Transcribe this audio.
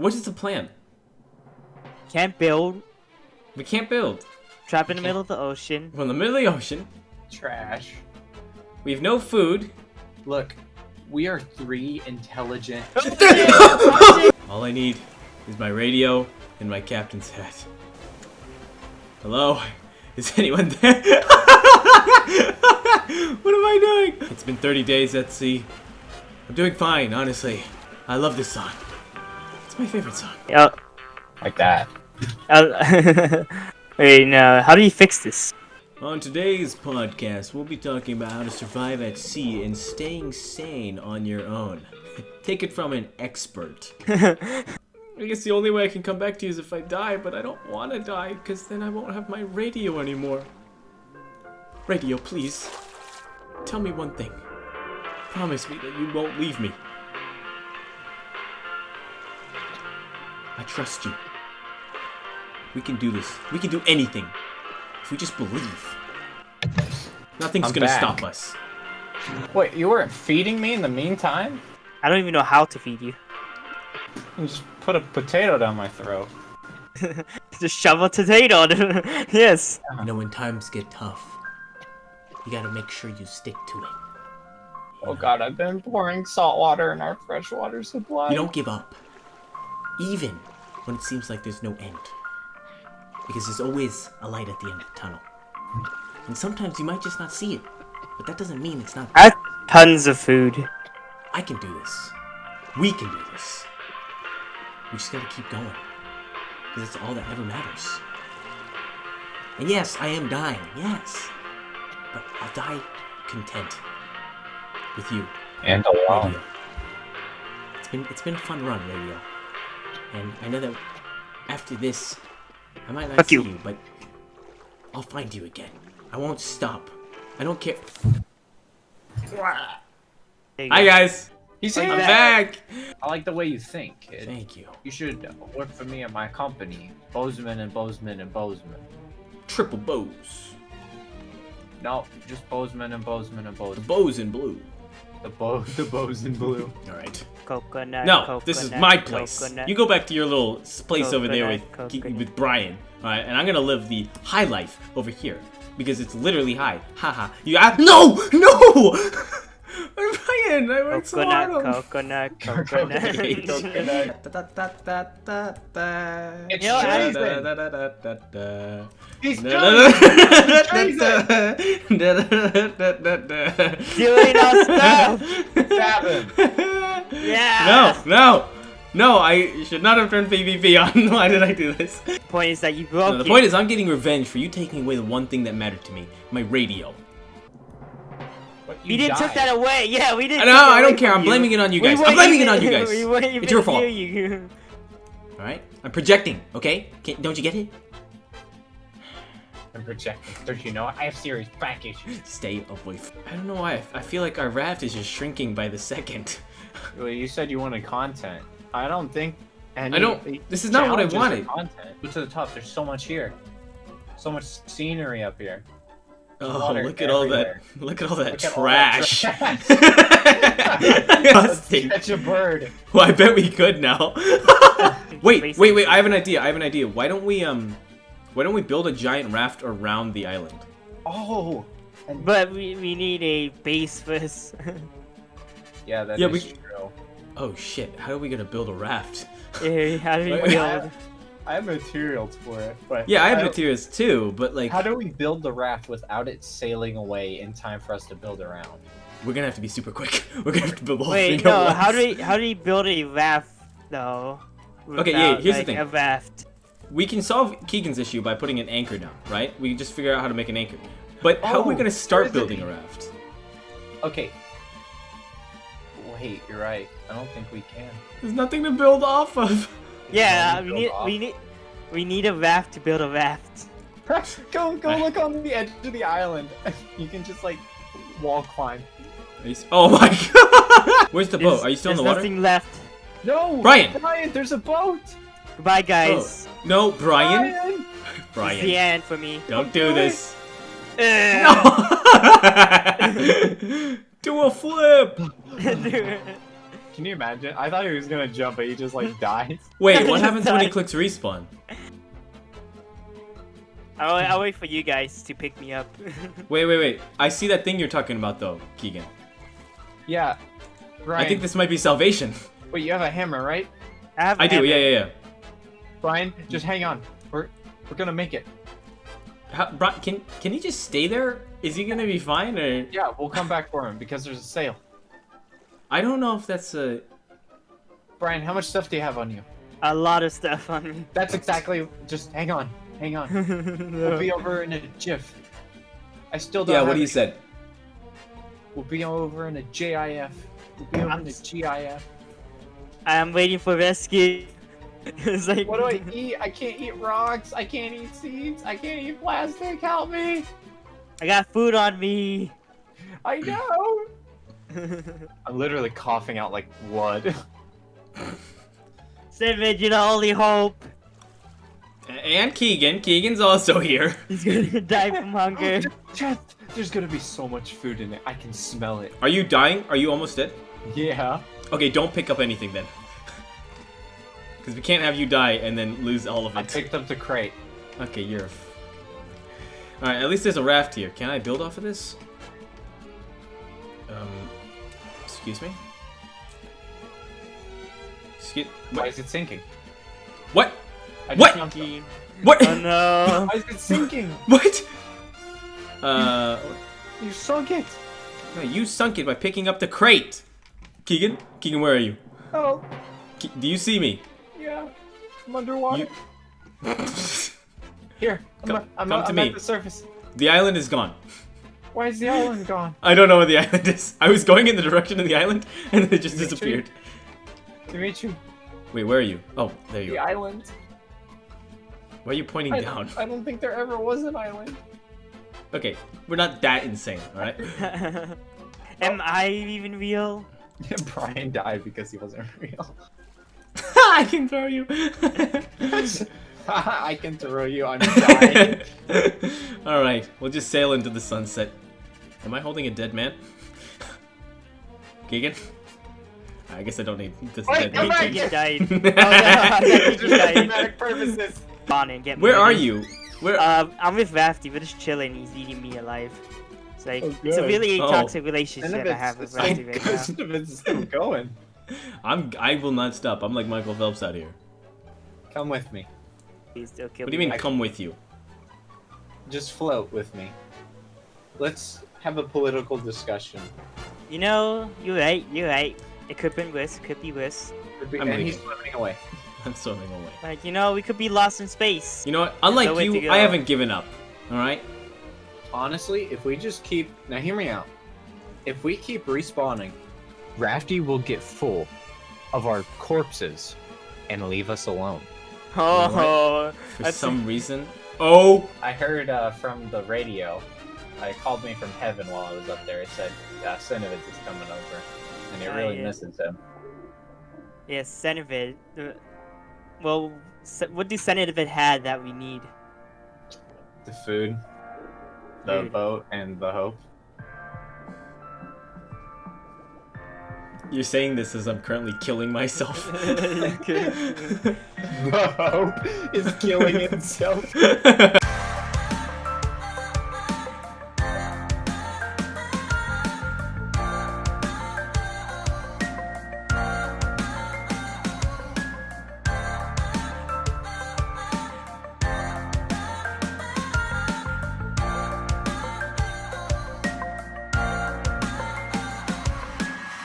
What is the plan? Can't build. We can't build. Trapped in the middle of the ocean. We're in the middle of the ocean. Trash. We have no food. Look, we are three intelligent. All I need is my radio and my captain's hat. Hello? Is anyone there? what am I doing? It's been 30 days at sea. I'm doing fine, honestly. I love this song. It's my favorite song. Uh, like that. wait, no. How do you fix this? On today's podcast, we'll be talking about how to survive at sea and staying sane on your own. Take it from an expert. I guess the only way I can come back to you is if I die, but I don't want to die, because then I won't have my radio anymore. Radio, please. Tell me one thing. Promise me that you won't leave me. I trust you. We can do this. We can do anything. If we just believe. Nothing's I'm gonna back. stop us. Wait, you weren't feeding me in the meantime? I don't even know how to feed you. You just put a potato down my throat. Just shove a potato on it. yes. You know, when times get tough, you gotta make sure you stick to it. Oh god, I've been pouring salt water in our freshwater supply. You don't give up. Even when it seems like there's no end. Because there's always a light at the end of the tunnel. And sometimes you might just not see it. But that doesn't mean it's not I have tons of food. I can do this. We can do this. We just gotta keep going. Because it's all that ever matters. And yes, I am dying, yes. But I'll die content. With you. And alone. Radio. It's been it's been a fun run, radio. And I know that after this, I might not Fuck see you. you, but I'll find you again. I won't stop. I don't care. Hi go. guys, He's Are I'm you back. I like the way you think, kid. Thank you. You should work for me at my company, Bozeman and Bozeman and Bozeman. Triple bows. No, just Bozeman and Bozeman and Bozeman. The Bozeman. bows in blue. The bow, the bows in blue. All right. Coconut. No, coconut, this is my place. coconut. You go back to your little s- place over there with Coconut, Ki- coconut. with Brian. All right, and I'm gonna live the high life over here because it's literally high. Haha. You a- no no. Brian, I worked so hard Coconut, on. coconut, Coconut. coconut. Da, da, da, da, da, da. It's You know, Da, treason. da, da, da, da, da. He's Da, doing our stuff. Stab him. Yeah. No, no, no! I should not have turned PvP on. Why did I do this? The point is that you broke No, the it. point is, I'm getting revenge for you taking away the one thing that mattered to me, my radio. But We didn't took that away. Yeah, we didn't. I know, take it I don't care. I'm blaming it on you We guys. I'm weren't blaming it on you guys. We It's your fault. you. All right, I'm projecting. Okay, Can't, don't you get it? I'm projecting. Don't you know? I have serious back issues. Stay away. From... I don't know why. I- I feel like our raft is just shrinking by the second. Well, you said you wanted content. I don't think. Any I don't- this is not what I wanted. Content. Go to the top. There's so much here. So much scenery up here. Oh, look at all that! Look at all that Look at all that trash. trash. Catch a bird. Well, I bet we could now. wait, wait, wait! I have an idea. I have an idea. Why don't we um, why don't we build a giant raft around the island? Oh. But we, we need a base first. Yeah, that is Yeah, we- true. Oh shit! How are we gonna build a raft? Yeah, How do we Wait, Wait, build? I, have, I have materials for it, but Yeah, I have don't- materials too, but like How do we build the raft without it sailing away in time for us to build around? we're gonna have to be super quick. We're gonna have to build the whole Wait, no. How do we how do we build a raft though? Okay, yeah, Without, here's the thing. A raft. We can solve Keegan's issue by putting an anchor down, right? We can just figure out how to make an anchor. But how are we Oh, gonna start building a raft? Okay. Wait, you're right. I don't think we can. There's nothing to build off of. Yeah, Can we we need off? we need we need a raft to build a raft. go, go look on the edge of the island. You can just like wall climb. Are you Oh my god! Where's the boat? There's- Are you still in the water? there's nothing left. No, Brian! Brian, there's a boat. Goodbye, guys. Oh. No, Brian. Brian. It's the end for me. don't do this. Ugh. No! do a flip. Can Can you imagine? I thought he was gonna jump, but he just like dies. Wait, what happens when he clicks respawn? I'll, I'll wait for you guys to pick me up. Wait, wait, wait. I see that thing you're talking about though, Keegan. Yeah. Brian, I think this might be salvation. Wait, you have a hammer, right? I have I do, hammer. yeah, yeah, yeah. Brian, just hang on. We're we're gonna make it. How, Bri- can can he just stay there? Is he gonna be fine or? Yeah, we'll come back for him because there's a sale. I don't know if that's a. Brian, how much stuff do you have on you? A lot of stuff on me. That's exactly. Just hang on, hang on. We'll be over in a jiff. I still don't. Yeah, have what he it. said. We'll be over in a JIF. We'll be over I'm in a s- GIF. I'm waiting for rescue. it's like, What do I eat? I can't eat rocks. I can't eat seeds. I can't eat plastic. Help me! I got food on me. I know. I'm literally coughing out like blood. Cinnamon, you're the only hope. And Keegan. Keegan's also here. He's gonna die from hunger. Oh, Jeff, there's gonna be so much food in it. I can smell it. Are you dying? Are you almost dead? Yeah. Okay, don't pick up anything then. Because we can't have you die and then lose all of it. I it. picked up the crate. Okay, you're. Alright, at least there's a raft here. Can I build off of this? Um. Excuse me? Excuse. Why is it sinking? What? I What? jumped up. What? Oh no. Why is it sinking? what? Uh. You sunk it. No, you sunk it by picking up the crate! Keegan? Keegan, where are you? Oh, Ke- do you see me? Yeah. I'm underwater. You- Here, I'm, Come- a- I'm, come a- to I'm me. at the surface. the island is gone. Why is the island gone? I don't know where the island is. I was going in the direction of the island, and it just Dimitri? disappeared. Dimitri, Wait, where are you? Oh, there you the are. island. Why are you pointing I, down? I don't think there ever was an island. Okay, we're not that insane, alright? Am I even real? Brian died because he wasn't real. I can throw you! I can throw you. I'm dying. alright, we'll just sail into the sunset. Am I holding a dead man? Keegan? I guess I don't need this Wait, dead come meat back thing. You died. Oh, no, I Just died. dramatic purposes. Spawn and get me Where are you? Where? Um, I'm with Rafty. We're just chilling. He's eating me alive. It's like Oh, it's a really Oh. toxic relationship I it's, have with it's Rafty like, right now. none of it's still going. I'm. I will not stop. I'm like Michael Phelps out here. Come with me. Please don't kill What do you me. mean, come with you? Just float with me. Let's have a political discussion. You know, you're right. You're right. It could be worse. It could be worse. Could be- I'm and he's swimming away. I'm swimming away. Like you know, we could be lost in space. You know what? Unlike no you. I haven't given up. Alright? Honestly, if we just keep now, hear me out. If we keep respawning, Rafty will get full of our corpses and leave us alone. Oh, For That's- some reason. Oh! I heard uh, from the radio. It called me from heaven while I was up there. It said uh, Sinovitz is coming over, and it Oh, really yeah. misses him. yes, Senavid. The- Well, what do Senavid had that we need? The food, the Food. boat, and the hope. You're saying this as I'm currently killing myself. the is killing itself.